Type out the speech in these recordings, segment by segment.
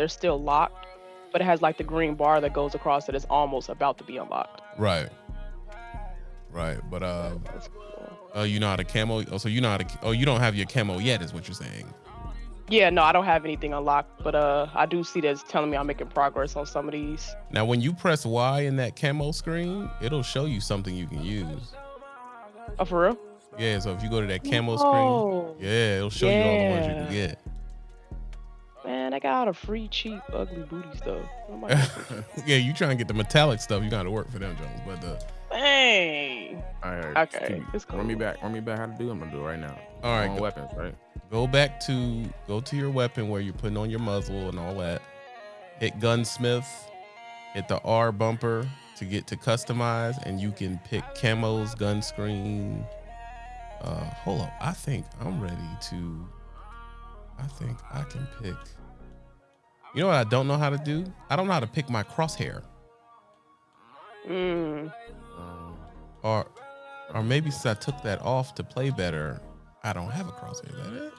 they're still locked, but it has like the green bar that goes across that is almost about to be unlocked. Right. Right. But uh, cool. oh, you know how to camo. Oh, so you know how to. Oh, you don't have your camo yet, is what you're saying. Yeah, no, I don't have anything unlocked, but uh, I do see that it's telling me I'm making progress on some of these. Now, when you press Y in that camo screen, it'll show you something you can use. Oh, for real? Yeah. So if you go to that camo Oh, screen, yeah, it'll show you all the ones you can get. Man, I got all the free, cheap, ugly booty stuff. What yeah, you trying to get the metallic stuff, you got to work for them, Jones. But uh, Dang. All right. Okay, keep- it's Run me cool. back. Run me back how to do. it. I'm gonna do it right now. all right, go, weapons, right? go back to go to your weapon where you're putting on your muzzle and all that. Hit gunsmith, hit the R bumper to get to customize, and you can pick camos, gun screen. Uh, hold up, I think I'm ready to. I think I can pick. You know what I don't know how to do? I don't know how to pick my crosshair. Mm. Um, or or maybe since I took that off to play better, I don't have a crosshair. Is that it?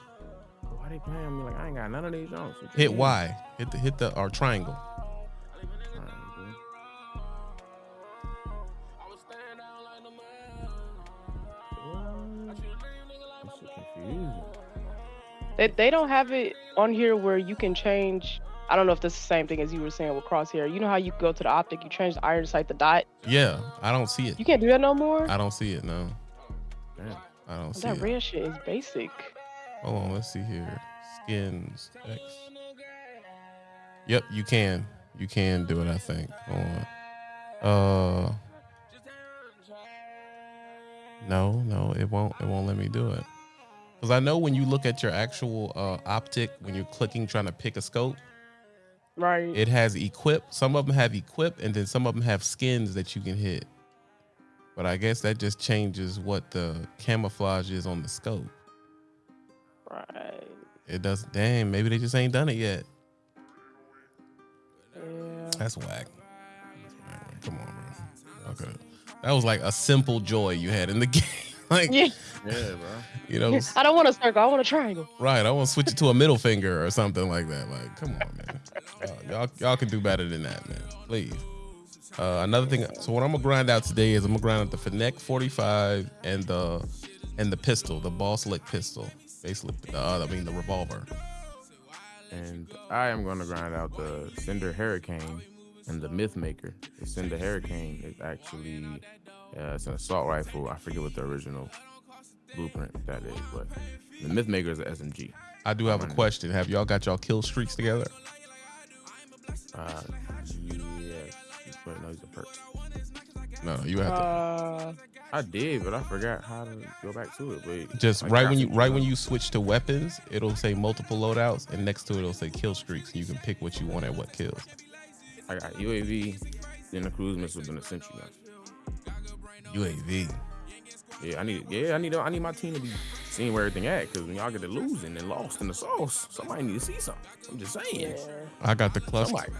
why they playing me like I ain't got none of these Jones? What you Hit mean? Y. Hit the hit the or triangle. Triangle. What? This shit confusing. They, they don't have it on here where you can change. I don't know if that's the same thing as you were saying with crosshair. You know how you go to the optic, you change the iron sight, the dot. Yeah, I don't see it. You can't do that no more. I don't see it. No, Damn. I don't see that it. That red shit is basic. Hold on, let's see here. Skins X. Yep, you can. You can do it. I think. Hold on. Uh. No, no, it won't. It won't let me do it. Because I know when you look at your actual uh, optic, when you're clicking trying to pick a scope, Right. it has equip. Some of them have equip, and then some of them have skins that you can hit. But I guess that just changes what the camouflage is on the scope. right. It does. Damn, maybe they just ain't done it yet. Yeah. That's whack. That's whack. Come on, bro. Okay. That was like a simple joy you had in the game. Like, Yeah. Yeah, bro. you know, I don't want a circle. I want a triangle. right. I want to switch it to a middle finger or something like that. Like, come on, man. Y'all, y'all, y'all can do better than that, man. Please. Uh, another thing. So what I'm gonna grind out today is I'm gonna grind out the Finec 45 and the and the pistol, the Basilisk pistol. Basically, uh, I mean the revolver. And I am gonna grind out the Cinder Hurricane and the Myth Maker. The Cinder Hurricane is actually uh, it's an assault rifle. I forget what the original blueprint that is, but the Mythmaker is an SMG. I do have a question. Have y'all got y'all kill streaks together? Uh, yes, but no, these are perks. No, you have to. Uh, I did, but I forgot how to go back to it. But Just I right when you right when you switch to weapons, it'll say multiple loadouts, and next to it it'll say kill streaks, and you can pick what you want at what kills. I got UAV, then the cruise missile, then the sentry gun. UAV. Yeah, I need. Yeah, I need. I need my team to be seeing where everything at. Because when y'all get to losing and lost in the sauce, somebody need to see something. I'm just saying. yeah. I got the cluster. Somebody.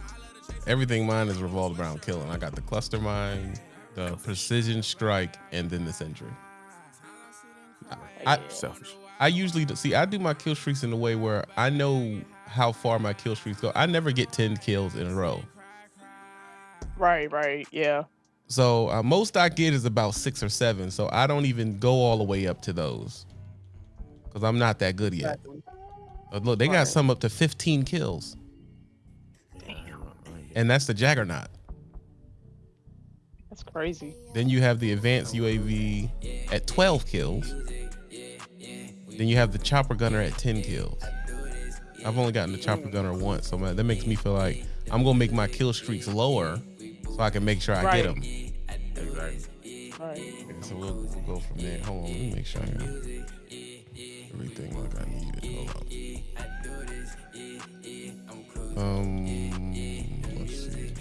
Everything mine is revolved around killing. I got the cluster mine, the precision strike, and then the sentry. I- Selfish. I usually do, see. I do my kill streaks in a way where I know how far my kill streaks go. I never get ten kills in a row. Right. Right. Yeah. So uh, most I get is about six or seven. So I don't even go all the way up to those because I'm not that good yet. Exactly. Uh, look, they got some up to 15 kills, and that's the Juggernaut. That's crazy. Then you have the advanced UAV at 12 kills. Then you have the chopper gunner at 10 kills. I've only gotten the chopper gunner once, so that makes me feel like I'm gonna make my kill streaks lower so I can make sure I Right. get them. Exactly. Right. So we'll, we'll go from there. Hold on, let me make sure I got everything like I needed. Hold on. Um, let's see.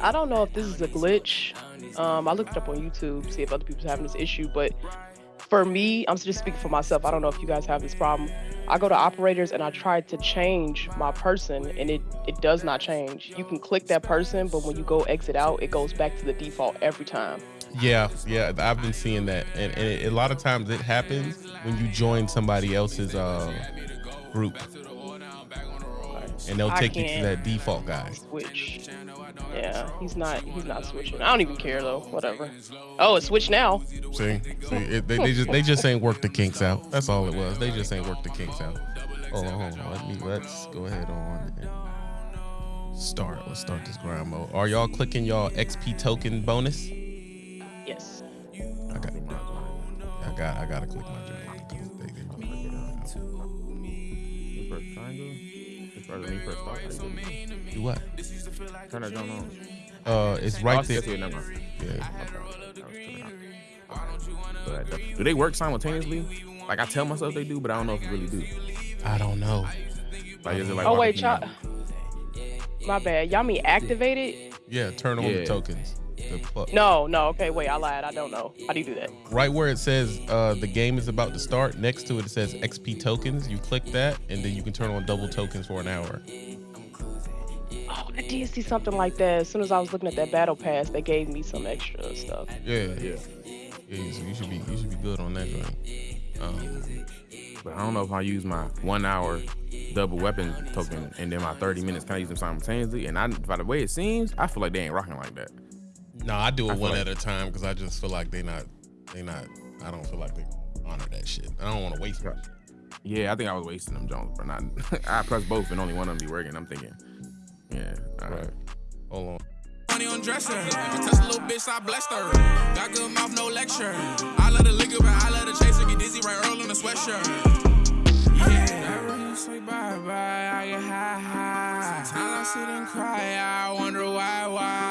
I don't know if this is a glitch. Um, I looked it up on YouTube, to see if other people's having this issue, but for me, I'm just speaking for myself. I don't know if you guys have this problem. I go to operators and I try to change my person and it, it does not change. You can click that person, but when you go exit out, it goes back to the default every time. Yeah, yeah, I've been seeing that, and, and it, a lot of times it happens when you join somebody else's uh, group. and they'll take you to that default guy. Switch. Yeah, he's not. He's not switching. I don't even care though. Whatever. Oh, it's switch now. See, see, it, they, they just they just ain't work the kinks out. That's all it was. They just ain't work the kinks out. Hold on, hold on. Let me let's go ahead on and start. Let's start this grind mode. Are y'all clicking y'all XP token bonus? Yes. I got, I got, I gotta click my joint because they, they Me first triangle. As far as me first start, how you do it? do what? Turn that joint on. Uh, it's right there. it, never mind. Yeah. Okay, I was tripping out. But, do they work simultaneously? Like I tell myself they do, but I don't know if they really do. I don't know. Like is it like Oh wait, y'all. My bad. Y'all mean activated? Yeah, turn on the tokens. The No, no. Okay, wait. I lied. I don't know. How do you do that? right where it says uh, the game is about to start, next to it it says XP tokens. You click that, and then you can turn on double tokens for an hour. I did see something like that. As soon as I was looking at that battle pass, they gave me some extra stuff. Yeah, Yeah. yeah. So you should be you should be good on that joint. Um, But I don't know if I use my one hour double weapon token and then my 30 minutes, kind of use them simultaneously? And I, by the way it seems, I feel like they ain't rocking like that. no, I do it I one like- at a time because I just feel like they not they not. I don't feel like they honor that shit. I don't want to waste it. Yeah, I think I was wasting them Jones, but not. I pressed both and only one of them be working. I'm thinking, yeah, all right. Hold on. Money on dresser. If I touch a little bitch, I blessed her. Got good mouth, no lecture. I love the liquor, but I love the chaser. Get dizzy right early in the sweatshirt. Yeah. Never you say bye bye, I get high high. Sometimes I sit and cry, I wonder why, why.